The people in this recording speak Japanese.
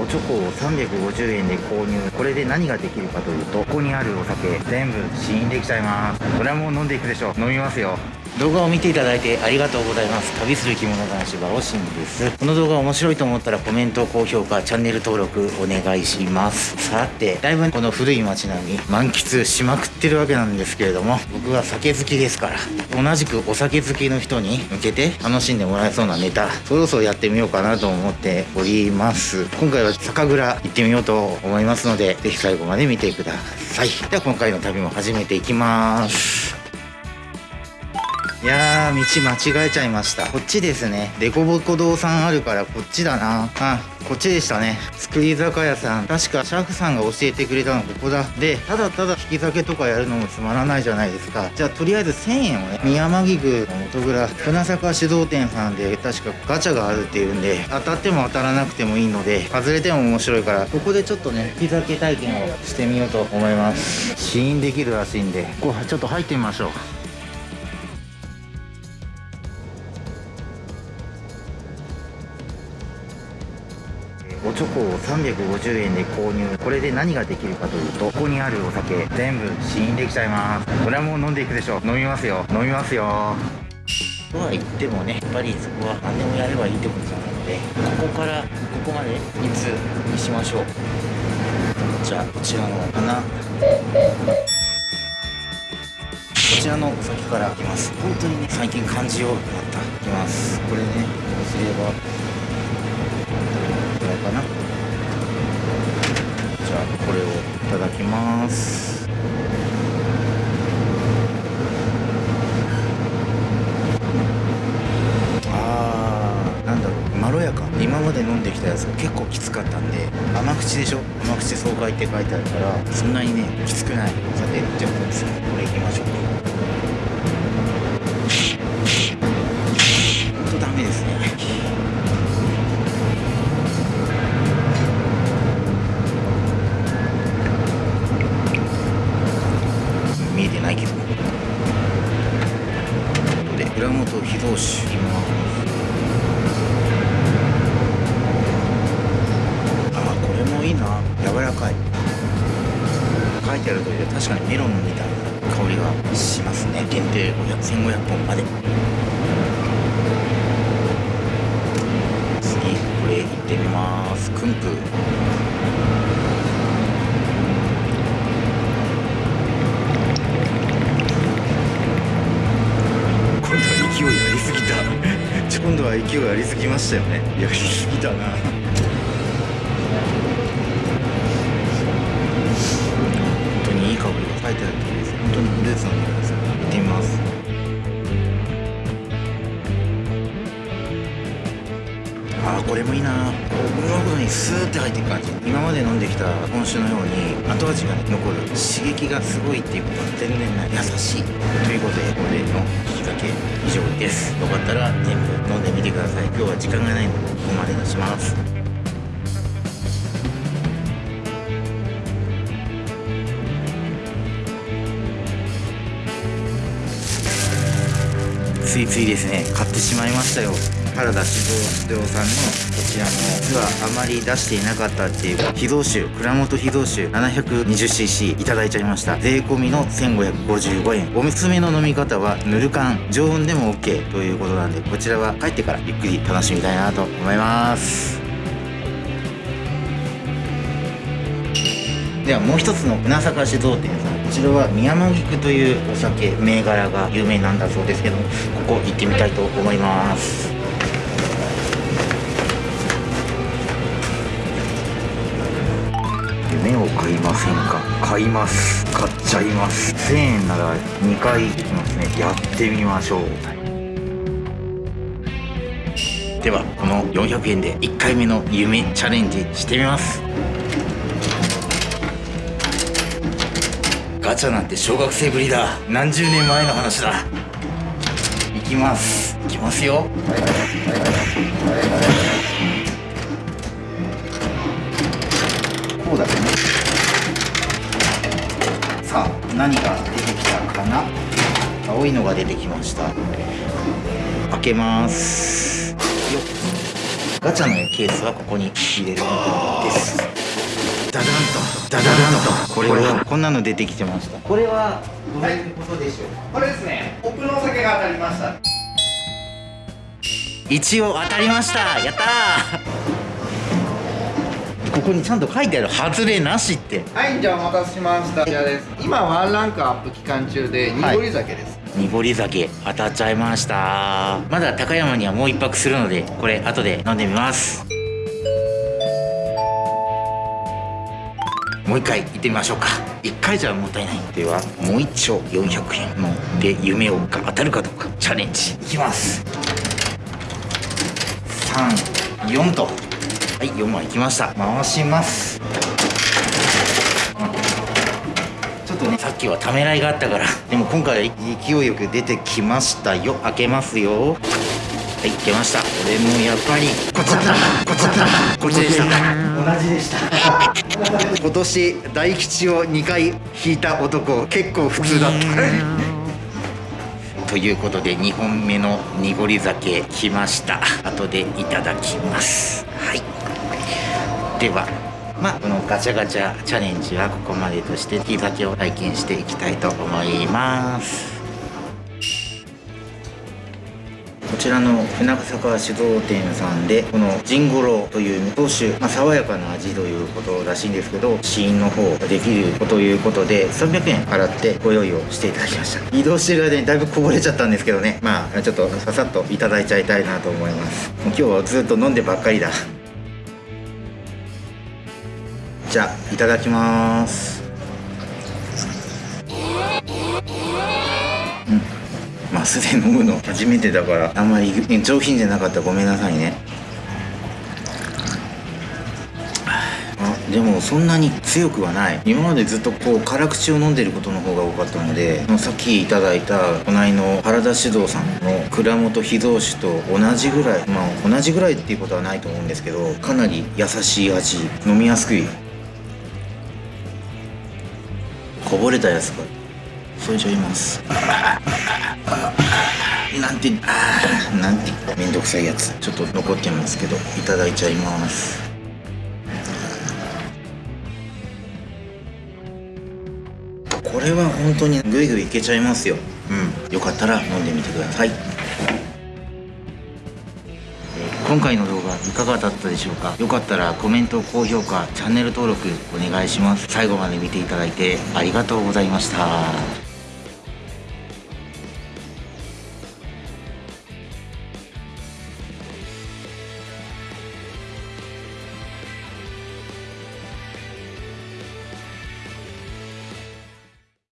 おチョコを350円で購入。これで何ができるかというとここにあるお酒全部試飲できちゃいます。これはもう飲んでいくでしょう。飲みますよ。動画を見ていただいてありがとうございます。旅する着物男子バオシンです。この動画面白いと思ったらコメント高評価チャンネル登録お願いします。さてだいぶこの古い街並み満喫しまくってるわけなんですけれども僕は酒好きですから同じくお酒好きの人に向けて楽しんでもらえそうなネタそろそろやってみようかなと思っております。今回は酒蔵行ってみようと思いますのでぜひ最後まで見てください。では今回の旅も始めていきます。いやー、道間違えちゃいました。こっちですね。デコボコ堂さんあるからこっちだな。あ、こっちでしたね。作り酒屋さん。確かシャーフさんが教えてくれたのここだ。で、ただただ引き酒とかやるのもつまらないじゃないですか。じゃあとりあえず1000円をね、宮間木具の元蔵、船坂酒造店さんで確かガチャがあるっていうんで、当たっても当たらなくてもいいので、外れても面白いから、ここでちょっとね、引き酒体験をしてみようと思います。試飲できるらしいんで、ここちょっと入ってみましょう。チョコを350円で購入。これで何ができるかというとここにあるお酒全部試飲できちゃいます。これはもう飲んでいくでしょ。う飲みますよ。飲みますよ。とは言ってもねやっぱりそこは何でもやればいいってことじゃないのでここからここまでいつにしましょう。じゃあこちらの花。こちらのお酒からいきます。本当にね最近感じようになった。いきます。これねこうすればただきます。あーなんだろうまろやか。今まで飲んできたやつが結構きつかったんで甘口でしょ？甘口爽快って書いてあるからそんなにねきつくない。さてじゃあこれいきましょう。らかい。書いてある通りで確かにメロンみたいな香りがしますね。限定1500本まで。次これいってみます。クンプ。今度は勢いありすぎましたよね。やりすぎたな。にスーって入っていく感じ。今まで飲んできた本酒のように後味が残る刺激がすごいっていうことは全然ない。優しい。ということでこれの引き酒以上です。よかったら全部飲んでみてください。今日は時間がないのでここまでにします。ついついですね買ってしまいましたよ。原田酒造さんのこちらの実はあまり出していなかったっていう秘蔵酒蔵元秘蔵酒 720cc いただいちゃいました。税込みの1555円。おすすめの飲み方はぬる缶常温でも OK ということなんでこちらは帰ってからゆっくり楽しみたいなと思います。ではもう一つの船坂酒造店さん。こちらは宮間菊というお酒銘柄が有名なんだそうですけどここ行ってみたいと思います。夢を買いませんか？買います。買っちゃいます。1000円なら2回行きますね。やってみましょう。ではこの400円で1回目の夢チャレンジしてみます。ガチャなんて小学生ぶりだ。何十年前の話だ。行きます。行きますよ。こうだね。何が出てきたかな？青いのが出てきました。開けます。よガチャのケースはここに入れるです。ダダンと。ダダンと。これはこんなの出てきてました。これはどういうことでしょう、これですね。奥のお酒が当たりました。一応当たりました。やったーここにちゃんと書いてある外れなしって。はいじゃあお待たせしました。こちらです。今ワンランクアップ期間中で濁り酒。です、濁り酒当たっちゃいました。まだ高山にはもう一泊するのでこれ後で飲んでみます。もう一回行ってみましょうか。一回じゃもったいない。ではもう一丁400円ので夢をが当たるかどうか。チャレンジ。いきます。34とはい4枚いきました。回します。ちょっとね。さっきはためらいがあったから。でも今回は勢いよく出てきましたよ。開けますよ。はい出ました。これもやっぱりこっちだ。こっちだ。こっちでした。同じでした。今年大吉を2回引いた男結構普通だった。ということで2本目の濁り酒来ました。後でいただきます。はいでは。まあこのガチャガチャチャレンジはここまでとして引き酒を体験していきたいと思います。こちらの船坂酒造店さんでこのジンゴロという無糖酒、まあ、爽やかな味ということらしいんですけど試飲の方ができるということで300円払ってご用意をしていただきました。移動してる間にだいぶこぼれちゃったんですけどね。まあちょっとささっといただいちゃいたいなと思います。もう今日はずっと飲んでばっかりだ。じゃあいただきます。うん。まあすでに飲むの初めてだからあんまり上品じゃなかった。ごめんなさいね。あでもそんなに強くはない。今までずっとこう辛口を飲んでることの方が多かったのでさっきいただいた隣の原田酒造さんの蔵元秘蔵酒と同じぐらいまあ同じぐらいっていうことはないと思うんですけどかなり優しい味飲みやすくいこぼれたやつが添えちゃいます。なんてあなんてめんどくさいやつ。ちょっと残ってますけどいただいちゃいます。これは本当にグイグイいけちゃいますよ。うん。よかったら飲んでみてください。今回の動画いかがだったでしょうか？よかったらコメント高評価チャンネル登録お願いします。最後まで見ていただいてありがとうございました。